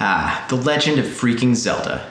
Ah, The Legend of Freaking Zelda.